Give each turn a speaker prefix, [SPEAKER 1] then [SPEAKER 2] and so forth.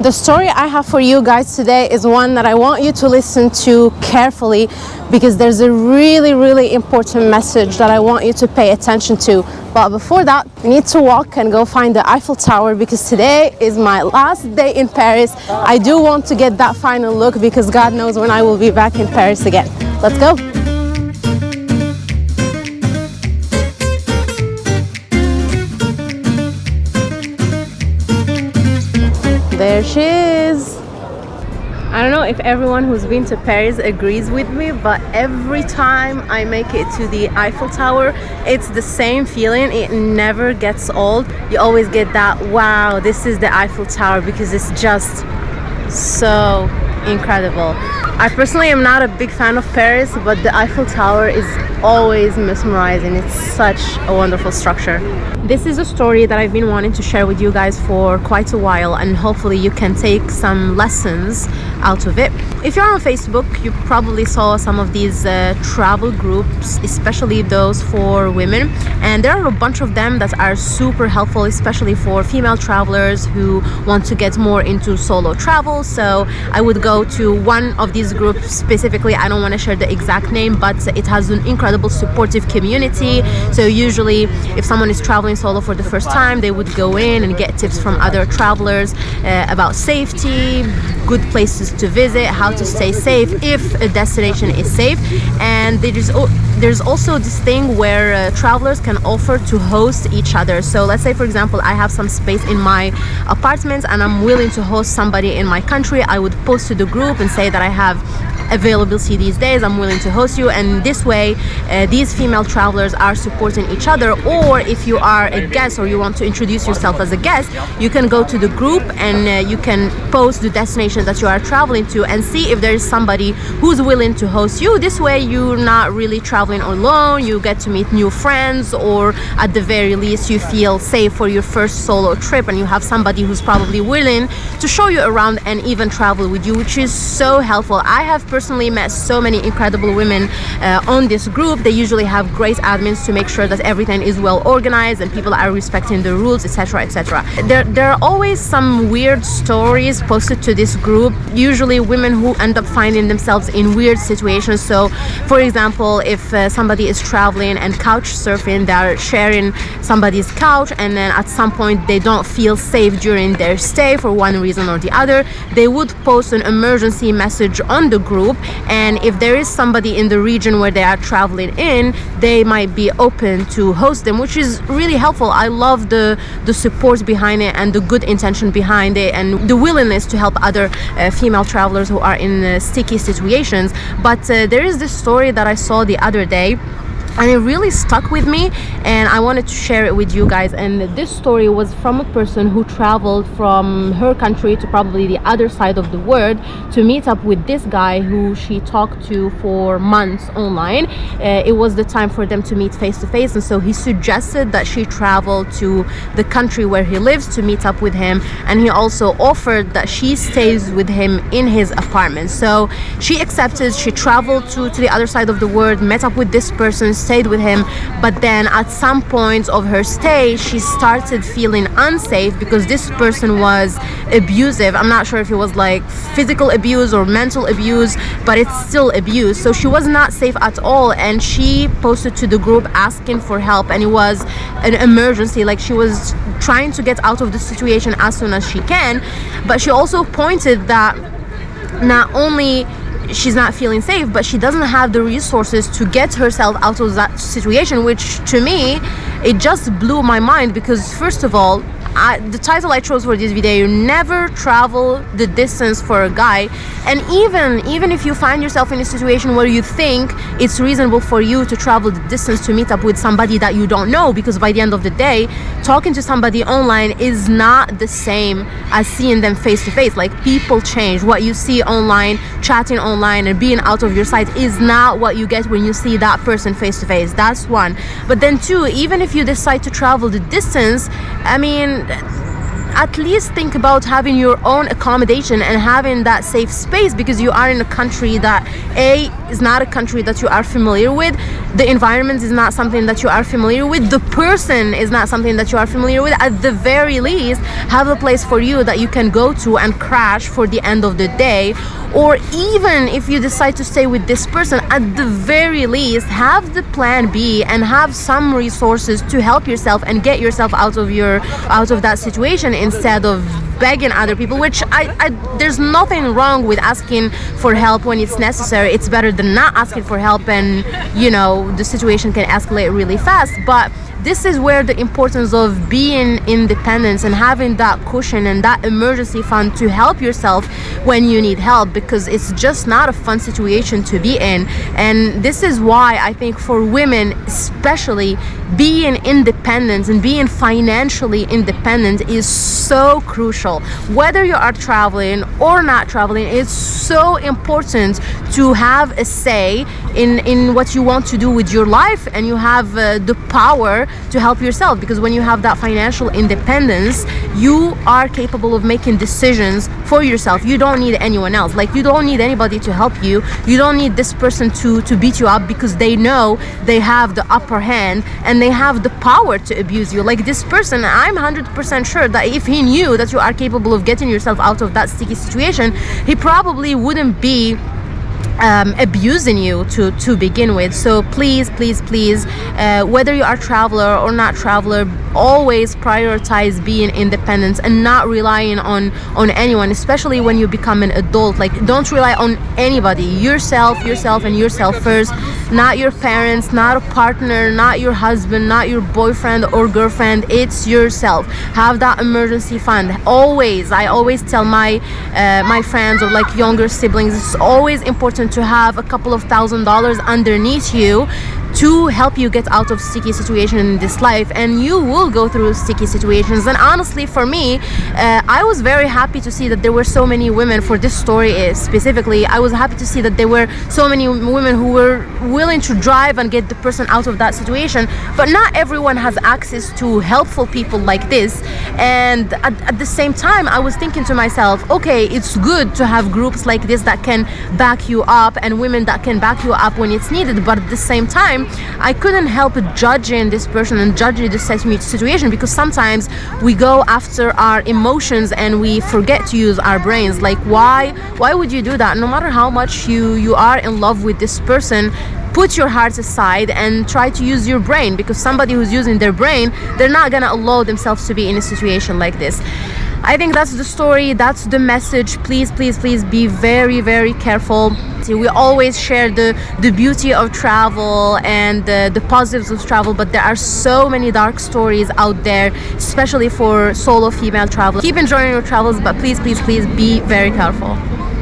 [SPEAKER 1] The story I have for you guys today is one that I want you to listen to carefully because there's a really, really important message that I want you to pay attention to. But before that, we need to walk and go find the Eiffel Tower because today is my last day in Paris. I do want to get that final look because God knows when I will be back in Paris again. Let's go. There she is. I don't know if everyone who's been to Paris agrees with me, but every time I make it to the Eiffel Tower, it's the same feeling. It never gets old. You always get that, wow, this is the Eiffel Tower because it's just so incredible. I personally am not a big fan of Paris, but the Eiffel Tower is always mesmerizing. It's such a wonderful structure. This is a story that I've been wanting to share with you guys for quite a while and hopefully you can take some lessons out of it. If you're on Facebook, you probably saw some of these uh, travel groups, especially those for women. And there are a bunch of them that are super helpful, especially for female travelers who want to get more into solo travel. So I would go to one of these groups specifically. I don't want to share the exact name, but it has an incredible supportive community. So usually if someone is traveling solo for the first time, they would go in and get tips from other travelers uh, about safety, good places to visit, how to stay safe if a destination is safe. And there's, there's also this thing where uh, travelers can offer to host each other. So let's say, for example, I have some space in my apartment and I'm willing to host somebody in my country. I would post to the group and say that I have availability these days. I'm willing to host you. And this way uh, these female travelers are supporting each other. Or if you are a guest or you want to introduce yourself as a guest you can go to the group and uh, you can post the destination that you are traveling to and see if there is somebody who's willing to host you. This way you're not really traveling alone. You get to meet new friends or at the very least you feel safe for your first solo trip and you have somebody who's probably willing to show you around and even travel with you which is so helpful. I have personally met so many incredible women uh, on this group. They usually have great admins to make sure that everything is well organized and people are respecting the rules, etc. etc. There, there are always some weird stories posted to this group, usually women who end up finding themselves in weird situations. So, for example, if uh, somebody is traveling and couch surfing, they're sharing somebody's couch and then at some point they don't feel safe during their stay for one reason or the other, they would post an emergency message on the group group and if there is somebody in the region where they are traveling in they might be open to host them which is really helpful. I love the the support behind it and the good intention behind it and the willingness to help other uh, female travelers who are in uh, sticky situations. But uh, there is this story that i saw the other day and it really stuck with me and I wanted to share it with you guys. And this story was from a person who traveled from her country to probably the other side of the world to meet up with this guy who she talked to for months online. Uh, it was the time for them to meet face to face and so he suggested that she travel to the country where he lives to meet up with him and he also offered that she stays with him in his apartment. So she accepted she traveled to to the other side of the world met up with this person stayed with him but then at some point of her stay she started feeling unsafe because this person was abusive. I'm not sure if it was like physical abuse or mental abuse but it's still abuse. So she was not safe at all and she posted to the group asking for help and it was an emergency. Like she was trying to get out of the situation as soon as she can but she also pointed that not only she's not feeling safe but she doesn't have the resources to get herself out of that situation which to me it just blew my mind because first of all I, the title I chose for this video you never travel the distance for a guy. And even even if you find yourself in a situation where you think it's reasonable for you to travel the distance to meet up with somebody that you don't know because by the end of the day talking to somebody online is not the same as seeing them face to face like people change. What you see online chatting online and being out of your sight is not what you get when you see that person face to face that's one. But then two even if you decide to travel the distance I mean confidence at least think about having your own accommodation and having that safe space because you are in a country that a is not a country that you are familiar with. The environment is not something that you are familiar with. The person is not something that you are familiar with. At the very least have a place for you that you can go to and crash for the end of the day. Or even if you decide to stay with this person at the very least have the plan b and have some resources to help yourself and get yourself out of your out of that situation instead of begging other people which I, I there's nothing wrong with asking for help when it's necessary. It's better than not asking for help and you know the situation can escalate really fast. But this is where the importance of being independent and having that cushion and that emergency fund to help yourself when you need help because it's just not a fun situation to be in. And this is why I think for women especially being independent and being financially independent is so crucial. Whether you are traveling or not traveling it's so important to have a say in in what you want to do with your life and you have uh, the power to help yourself because when you have that financial independence you are capable of making decisions for yourself. You don't need anyone else. Like you don't need anybody to help you. You don't need this person to to beat you up because they know they have the upper hand and they have the power to abuse you. Like this person i'm 100% sure that if he knew that you are capable of getting yourself out of that sticky situation he probably wouldn't be um, abusing you to to begin with. So please please please uh, whether you are traveler or not traveler always prioritize being independent and not relying on on anyone especially when you become an adult. Like don't rely on anybody. Yourself yourself and yourself first not your parents not a partner not your husband not your boyfriend or girlfriend it's yourself. Have that emergency fund. Always i always tell my uh, my friends or like younger siblings it's always important to have a couple of thousand dollars underneath you to help you get out of sticky situation in this life and you will go through sticky situations. And honestly for me uh, I was very happy to see that there were so many women for this story uh, specifically. I was happy to see that there were so many women who were willing to drive and get the person out of that situation. But not everyone has access to helpful people like this. And at, at the same time I was thinking to myself okay it's good to have groups like this that can back you up and women that can back you up when it's needed. But at the same time I couldn't help judging this person and judging this situation because sometimes we go after our emotions and we forget to use our brains. Like why why would you do that? No matter how much you you are in love with this person put your heart aside and try to use your brain because somebody who's using their brain they're not gonna allow themselves to be in a situation like this I think that's the story that's the message. Please please please be very very careful. We always share the the beauty of travel and the, the positives of travel but there are so many dark stories out there especially for solo female travelers. Keep enjoying your travels but please please please be very careful